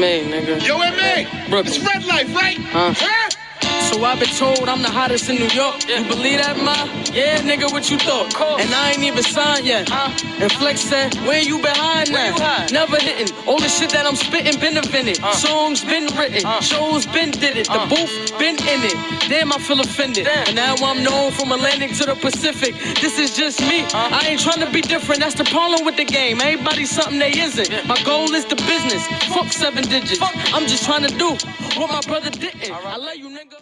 Me, nigga. Yo, MA, Brooklyn. it's red light, right? Huh? Huh? I've been told I'm the hottest in New York. You believe that, ma? Yeah, nigga, what you thought? And I ain't even signed yet. And Flex said, where you behind that? Never hitting. All the shit that I'm spitting been invented. Uh. Songs been written. Uh. Shows been did it. The uh. booth been in it. Damn, I feel offended. And now I'm known from Atlantic to the Pacific. This is just me. I ain't trying to be different. That's the problem with the game. Everybody's something they isn't. My goal is the business. Fuck seven digits. Fuck. I'm just trying to do what my brother didn't. I love you, nigga.